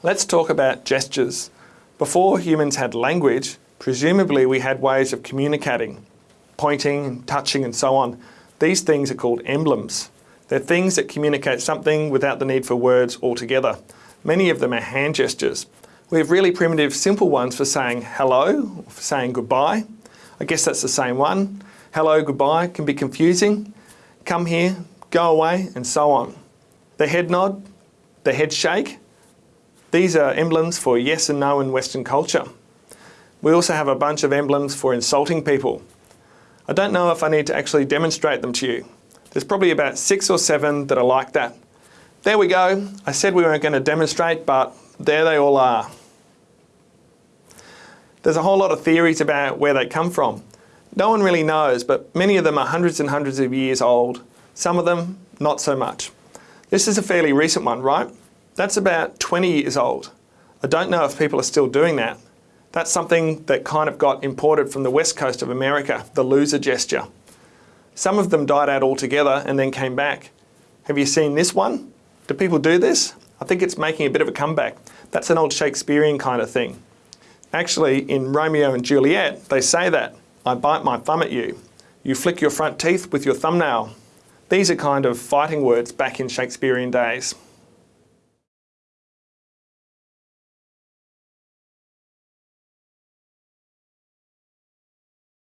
Let's talk about gestures. Before humans had language, presumably we had ways of communicating, pointing, touching and so on. These things are called emblems. They're things that communicate something without the need for words altogether. Many of them are hand gestures. We have really primitive, simple ones for saying hello, for saying goodbye. I guess that's the same one. Hello, goodbye can be confusing. Come here, go away, and so on. The head nod, the head shake, these are emblems for yes and no in Western culture. We also have a bunch of emblems for insulting people. I don't know if I need to actually demonstrate them to you. There's probably about six or seven that are like that. There we go. I said we weren't going to demonstrate, but there they all are. There's a whole lot of theories about where they come from. No one really knows, but many of them are hundreds and hundreds of years old. Some of them, not so much. This is a fairly recent one, right? That's about 20 years old. I don't know if people are still doing that. That's something that kind of got imported from the west coast of America, the loser gesture. Some of them died out altogether and then came back. Have you seen this one? Do people do this? I think it's making a bit of a comeback. That's an old Shakespearean kind of thing. Actually, in Romeo and Juliet, they say that. I bite my thumb at you. You flick your front teeth with your thumbnail. These are kind of fighting words back in Shakespearean days.